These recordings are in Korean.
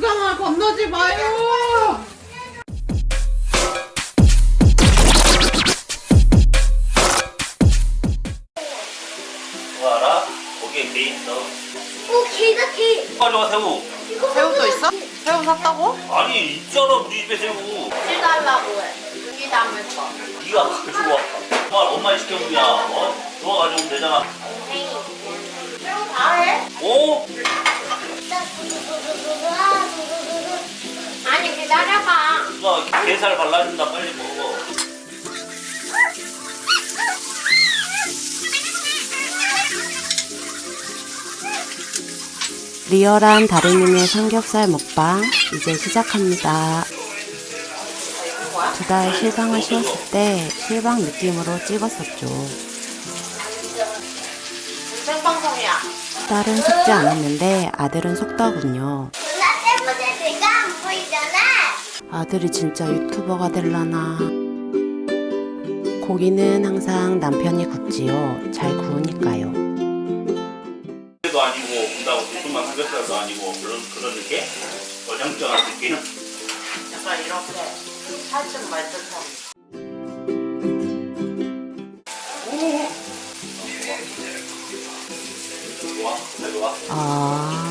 유강아 건너지 마요. 누나 게살 발라준다 빨리 먹어. 리얼한 다리님의 삼겹살 먹방 이제 시작합니다. 두 달 실방을 쉬었을 때 실방 느낌으로 찍었었죠. 딸은 속지 않았는데 아들은 속더군요. 아들이 진짜 유튜버가 될라나. 고기는 항상 남편이 굽지요. 잘 구우니까요. 도 아니고 군다고 두툼한 삼겹살도 아니고 그런 그런 느낌? 어정쩡한 느낌? 약간 이렇게 살짝 말듯한. 좋아? 잘 좋아?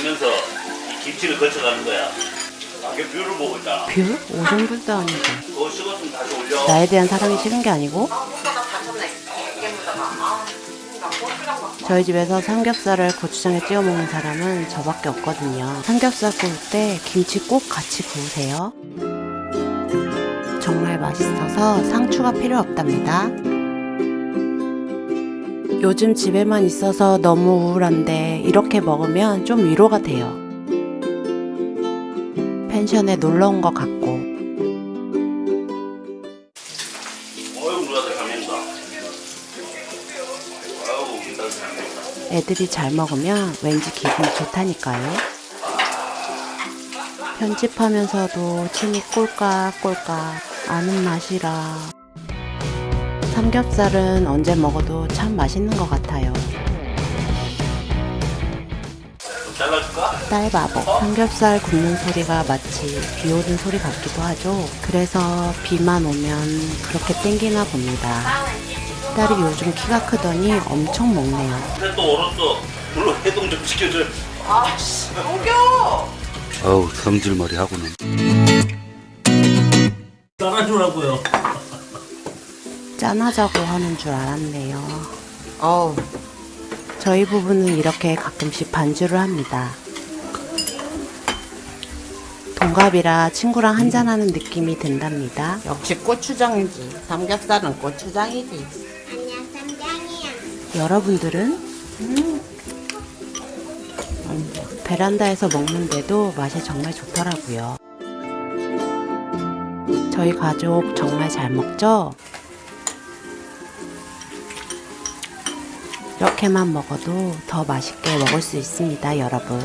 오면서 이 김치를 거쳐가는 거야. 아, 그 view를 보고 있잖아. view? 오줌불도 아니고. 그거 식었으면 다시 올려. 나에 대한 사랑이 식은 게 아니고. 저희 집에서 삼겹살을 고추장에 찍어 먹는 사람은 저밖에 없거든요. 삼겹살 구울 때 김치 꼭 같이 구우세요. 정말 맛있어서 상추가 필요 없답니다. 요즘 집에만 있어서 너무 우울한데 이렇게 먹으면 좀 위로가 돼요. 펜션에 놀러 온 것 같고. 애들이 잘 먹으면 왠지 기분이 좋다니까요. 편집하면서도 침이 꼴깍꼴깍 아는 맛이라. 삼겹살은 언제 먹어도 참 맛있는 것 같아요. 좀 잘라줄까? 딸 바보. 삼겹살 굽는 소리가 마치 비 오는 소리 같기도 하죠. 그래서 비만 오면 그렇게 땡기나 봅니다. 딸이 요즘 키가 크더니 엄청 먹네요. 근데 또 얼었어. 물로 해동 좀 시켜줘. 아씨 녹여. 어우 성질머리 하고는 따라주라고요. 짠하자고 하는 줄 알았네요. 어우 저희 부부는 이렇게 가끔씩 반주를 합니다. 동갑이라 친구랑 한잔하는 느낌이 든답니다. 역시 고추장이지. 삼겹살은 고추장이지. 아니야 쌈장이야. 여러분들은? 음, 베란다에서 먹는데도 맛이 정말 좋더라고요. 저희 가족 정말 잘 먹죠? 이렇게만 먹어도 더 맛있게 먹을 수 있습니다, 여러분.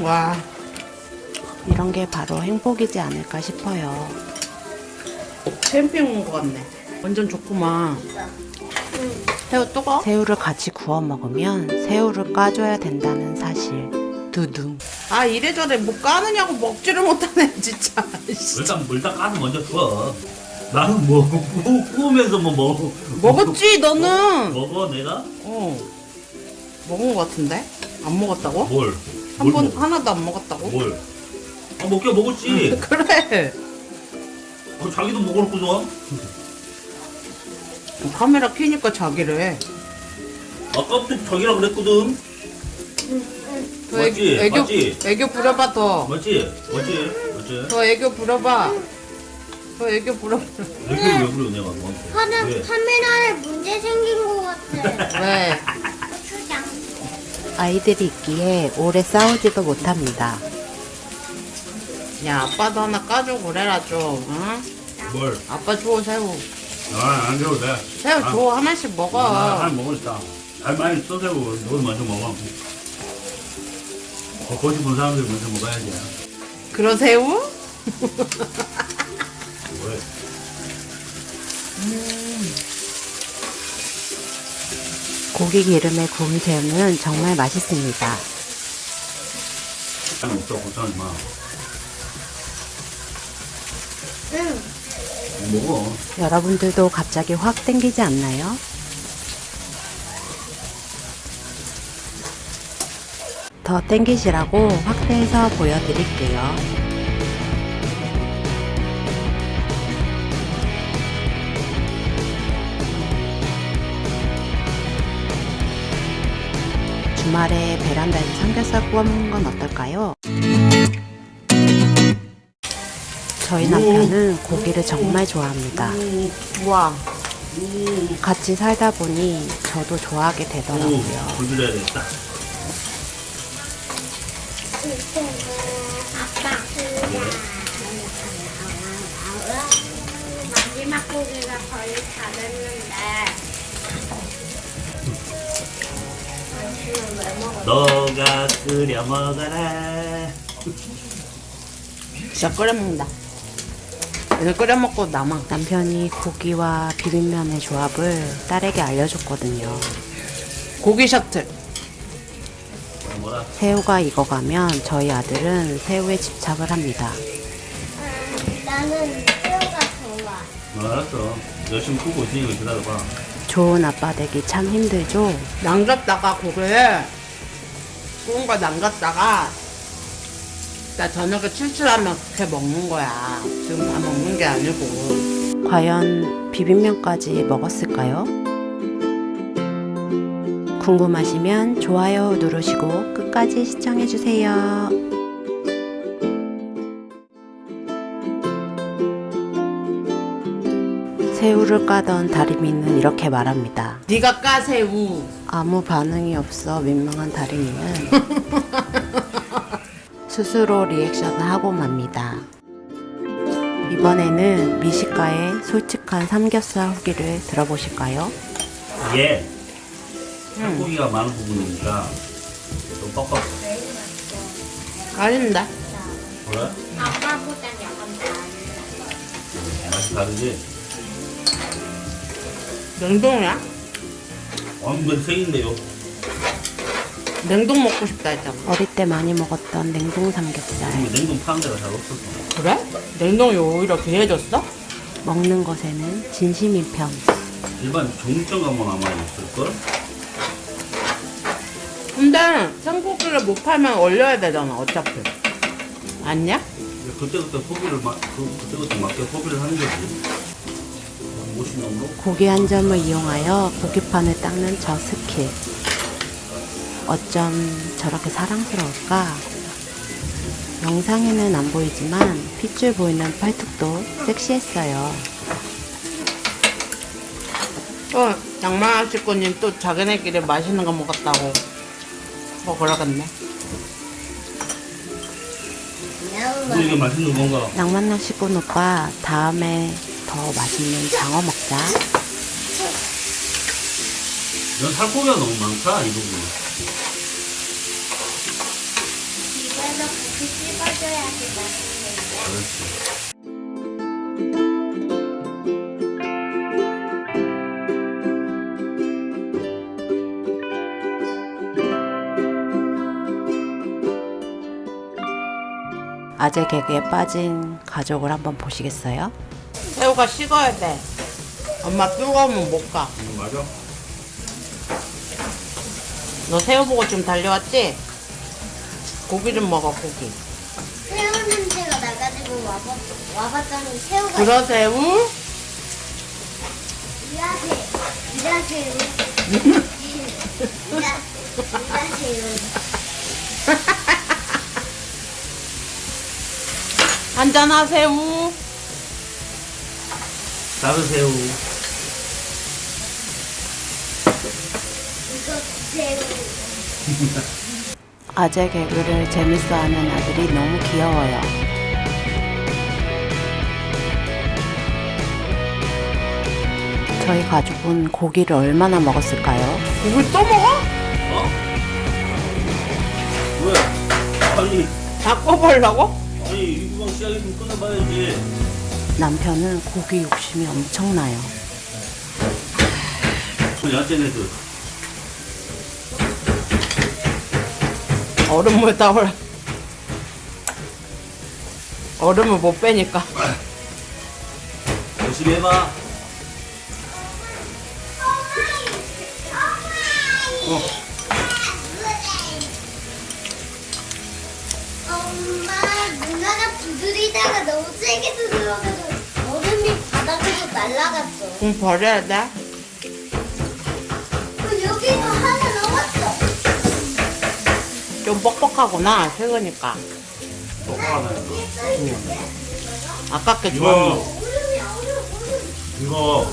와. 이런 게 바로 행복이지 않을까 싶어요. 캠핑 온거 같네. 완전 좋구만. 새우 뜨거? 새우를 같이 구워 먹으면 새우를 까줘야 된다는 사실. 두둥. 아 이래저래 뭐 까느냐고 먹지를 못하네 진짜. 씨. 일단 물딱 까서 먼저 줘. 나는 뭐 구- 구우면서 뭐 먹어. 먹었지 너는. 먹어 내가? 어. 먹은 거 같은데? 안 먹었다고? 뭘? 한뭘 번? 하나도 안 먹었다고? 뭘? 아 먹게 먹었지. 그래. 어, 자기도 먹어놓고서 카메라 켜니까 자기래. 아까부터 자기라 그랬거든. 더 맞지? 애교, 맞지? 애교 부려봐 더. 맞지? 맞지? 맞지? 더 애교 부려봐. 더 애교 부려봐. 이렇게 왜 그래 내가 너한테? 카메, 왜? 카메라에 문제 생긴 것 같아. 왜? 고추장. 아이들이 있기에 오래 싸우지도 못합니다. 야 아빠도 하나 까줘 그래라 좀. 응? 뭘? 아빠 줘 새우. 아안 줘도 돼. 새우 줘 하나씩 먹어. 아, 먹었다. 잘 많이 써세요. 너 먼저 먹어. 먹고 싶은 사람들이 먼저 먹어야지. 그 런 새우? 왜? 고기 기름에 구운 새우는 정말 맛있습니다. 잘 먹어 걱정하지 마. 응. 먹어. 여러분들도 갑자기 확 땡기지 않나요? 더 땡기시라고 확대해서 보여드릴게요. 주말에 베란다에서 삼겹살 구워 먹는 건 어떨까요? 저희 남편은 고기를 정말 좋아합니다. 우와. 같이 살다 보니 저도 좋아하게 되더라고요. 불 되겠다. 아빠. 마지막 고기가 거의 다 됐는데. 너가 끓여 먹어라. 진짜 끓여 먹는다. 이거 끓여 먹고 남아. 남편이 고기와 비빔면의 조합을 딸에게 알려줬거든요. 고기 셔틀. 새우가 익어가면 저희 아들은 새우에 집착을 합니다. 나는 새우가 좋아. 어, 알았어. 열심히 굽고 있으니까 기다려봐. 좋은 아빠 되기 참 힘들죠? 남겼다가 고기를 구운 거 남겼다가 나 저녁에 출출하면 그렇게 먹는 거야. 지금 다 먹는 게 아니고. 과연 비빔면까지 먹었을까요? 궁금하시면 좋아요 누르시고 끝까지 시청해주세요. 새우를 까던 다리미는 이렇게 말합니다. 네가 까 새우. 아무 반응이 없어 민망한 다리미는 스스로 리액션을 하고 맙니다. 이번에는 미식가의 솔직한 삼겹살 후기를 들어보실까요? 이게 살코기가 많은 부분이니까 좀 뻑뻑. 아닌데? 그래? 아빠보단 약간 나. 맛이 다르지? 냉동이야? 완전 생인데요. 냉동 먹고 싶다 했잖아. 어릴 때 많이 먹었던 냉동 삼겹살. 근데 냉동 파는 데가 잘 없었어. 그래? 냉동이 오히려 귀해졌어? 먹는 것에는 진심인 편. 일반 종점 가면 아마 있을걸? 근데 생고기를 못 팔면 얼려야 되잖아 어차피. 아니야? 그때그때 소비를 막, 그, 그때그때 맞게 소비를 하는 거지. 50년으로? 고기 한 점을 이용하여 고기판을 닦는 저 스킬. 어쩜 저렇게 사랑스러울까? 영상에는 안 보이지만 핏줄 보이는 팔뚝도 섹시했어요. 또 양말 식구님 또 자기네끼리 맛있는 거 먹었다고. 뭐 그러겠네. 뭐 이게 맛있는 건가? 낭만남 식군 오빠 다음에 더 맛있는 장어 먹자. 넌 살코기가 너무 많다, 이 부분. 집에서 고기 씹어줘야지 맛있는데. 그렇지. 아재 개그에 빠진 가족을 한번 보시겠어요? 새우가 식어야 돼. 엄마 뜨거우면 못 가. 음, 맞아. 너 새우 보고 지금 달려왔지? 고기 좀 먹어 고기. 새우 냄새가 나가지고 와봤, 와봤더니 새우가 그러 새우? 이라새 이라새우 이라 이라새우 한잔하 새우. 다른 새우. 이거 새우 아재 개그를 재밌어하는 아들이 너무 귀여워요. 저희 가족은 고기를 얼마나 먹었을까요? 고기 또 먹어? 어? 왜? 아니, 바꿔보려고? 아니, 이구방 시작이 좀 끊어봐야지. 남편은 고기 욕심이 엄청나요. 뭐 얼음물 따올. 얼음을 못 빼니까. 열심히 해봐. 어. 마 누나가 두드리다가 너무 세게 두드려가지고 얼음이 바닥으로 날아갔어. 응, 버려야 돼. 어, 여기가 하나 남았어. 좀 뻑뻑하구나, 새거니까. 아깝게 이거 좋았네. 얼음이 얼음 얼음. 이거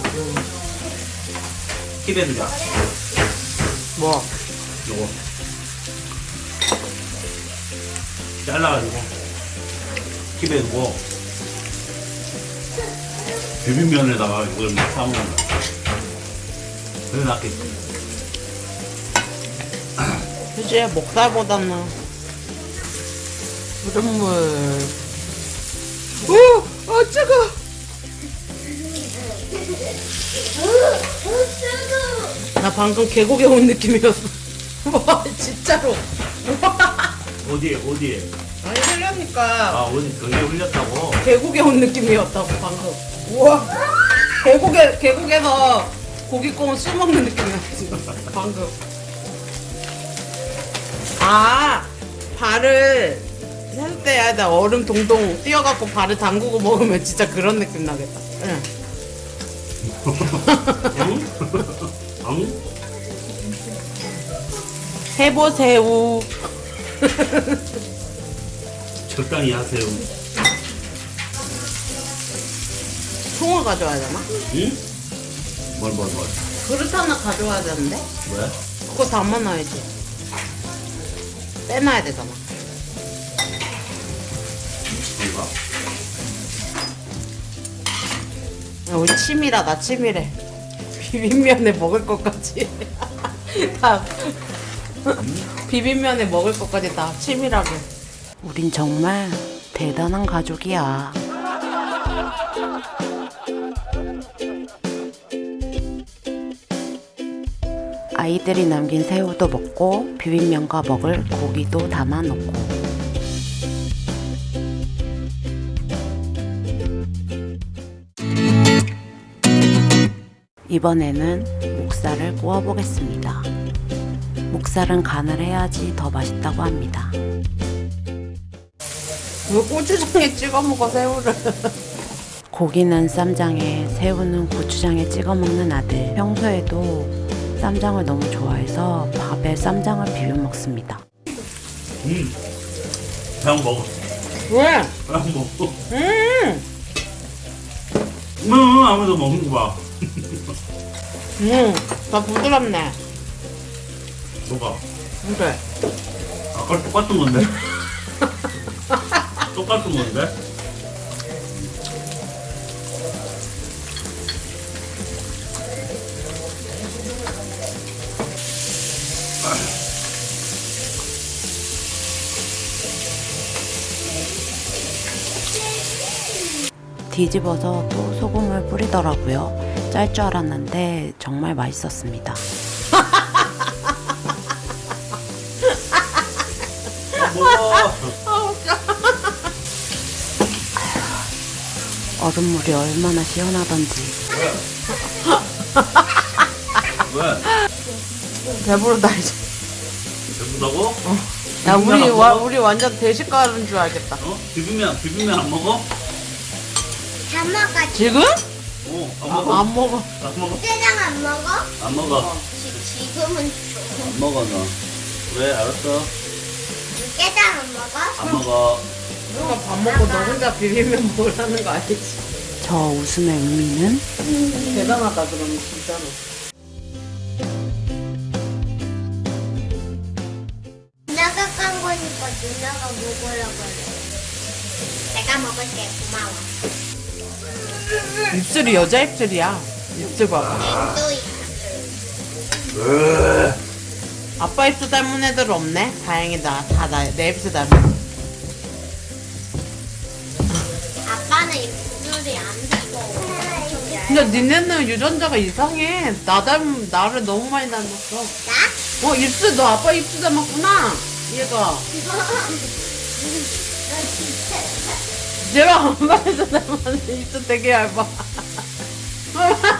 두자. 뭐, 요거 잘라가지고 킵에 두고 비빔면에다가 이걸 막 싸먹는 거야. 그래 낫겠지. 그지? 목살보다는. 얼음물. 오! 아, 뜨거! 나 방금 계곡에 온 느낌이었어. 와, 진짜로. 어디에 어디에? 아니, 흘려니까. 아 어디 거기에 흘렸다고? 계곡에 온 느낌이었다고 방금. 우와. 계곡에 계곡에서 고기꽁 술 먹는 느낌이었어 지금. 방금. 아 발을 할 때야 나 얼음 동동 뛰어갖고 발을 담그고 먹으면 진짜 그런 느낌 나겠다. 응. 응? 응? 해보세요. 적당히 하세요. 총을 가져와야 되나? 응? 뭘 뭘 뭘? 그릇 하나 가져와야 되는데? 왜? 그거 담아놔야지. 빼놔야 되잖아. 뭔가? 야, 우리 치밀하다 치밀해 비빔면에 먹을 것까지 다 비빔면에 먹을 것까지 다 치밀하게 우린 정말 대단한 가족이야. 아이들이 남긴 새우도 먹고 비빔면과 먹을 고기도 담아 놓고 이번에는 목살을 구워 보겠습니다. 목살은 간을 해야지 더 맛있다고 합니다. 왜 고추장에 찍어 먹어 새우를 고기는 쌈장에, 새우는 고추장에 찍어 먹는 아들. 평소에도 쌈장을 너무 좋아해서 밥에 쌈장을 비벼 먹습니다. 응. 그냥 먹어. 왜? 그냥 먹어. 음, 응, 아무도 먹는 거야. 음, 더 부드럽네 뭐가? 그래 아까 똑같은 건데? 똑같은 건데? 뒤집어서 또 소금을 뿌리더라고요. 짤 줄 알았는데 정말 맛있었습니다. 얼음물이 얼마나 시원하던지. 왜? 배부르다 이제 배부다고? 야 비빔면 우리 안 와, 먹어? 우리 완전 대식 가는 줄 알겠다 어? 비빔면, 비빔면 안 먹어? 다 먹어. 지금? 어, 안 아, 먹어. 안 먹어 안 먹어? 짜장 안 먹어? 안 먹어. 지, 지금은 안 먹어, 너. 왜? 알았어. 짜장 안 먹어? 안 먹어. 누가 밥 먹고 너 혼자 비빔면 먹으라는 거 아니지? 저 웃음의 의미는? 대단하다 그러면 진짜로. 누나가 깐 거니까 누나가 먹으라고 그래. 내가 먹을게. 고마워. 입술이 여자 입술이야. 입술 봐봐. 또 아빠 입술 닮은 애들 없네? 다행이다. 다 내 입술 닮은 근데 니네는 유전자가 이상해 나 닮, 나를 너무 많이 닮았어 나? 어 입술 너 아빠 입술 닮았구나 나 진짜 내가 엄마에서 닮았는 입도 되게 얇아.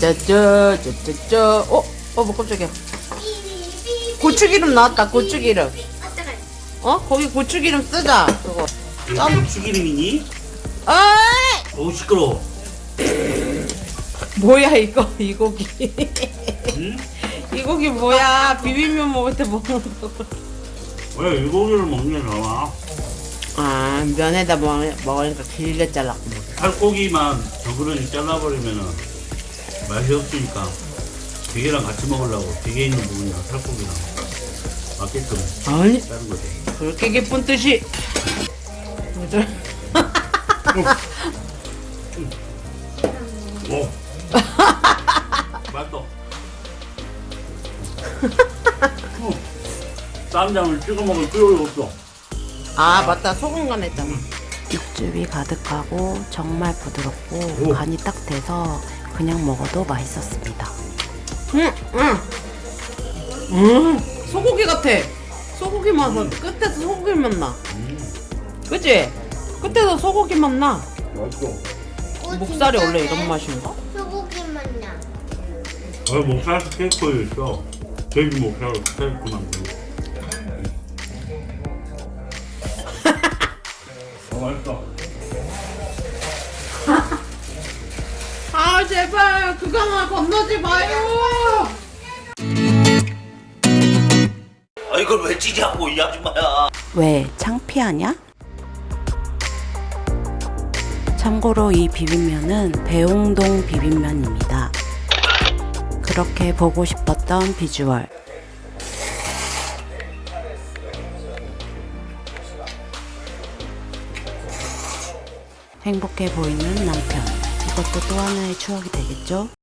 짠짜짜 짜짜짜 어? 어 뭐 깜짝이야. 고추기름 나왔다 고추기름. 어? 거기 고추기름 쓰자 그거 짠 추기름이니? 어이! 어우 시끄러워 뭐야 이거 이 고기 응? 이 고기 뭐야 비빔면 먹을 때 먹는 거. 왜 일고기를 먹는 게 나와? 아 면에다 먹, 먹으니까 길게 잘랐구나 살코기만 저그러니 잘라버리면은 맛이 없으니까 비계랑 같이 먹으려고 비계 있는 부분이랑 살코기랑 맞게끔 아니 자른 거지. 그렇게 기쁜 뜻이. 뭐죠? 오. 맛있어 어. 쌈장을 찍어 먹을 필요가 없어. 아 맞다. 소금 간 했잖아. 육즙이 가득하고 정말 부드럽고 오. 간이 딱 돼서 그냥 먹어도 맛있었습니다. 응, 응. 음, 소고기 같아. 소고기 맛은 끝에서 소고기 맛 나. 그치? 끝에서 소고기 맛 나. 맛있어 어, 목살이 원래. 이런 맛인가? 소고기 맛나. 어, 목살 스테이크 있어 돼지 목살 스테이크 만들고 어 맛있어 아 제발 그거 하나 건너지 마요. 아 이걸 왜 찌냐고 이 아줌마야 왜 창피하냐? 참고로 이 비빔면은 배웅동 비빔면입니다. 그렇게 보고 싶었던 비주얼. 행복해 보이는 남편. 이것도 또 하나의 추억이 되겠죠?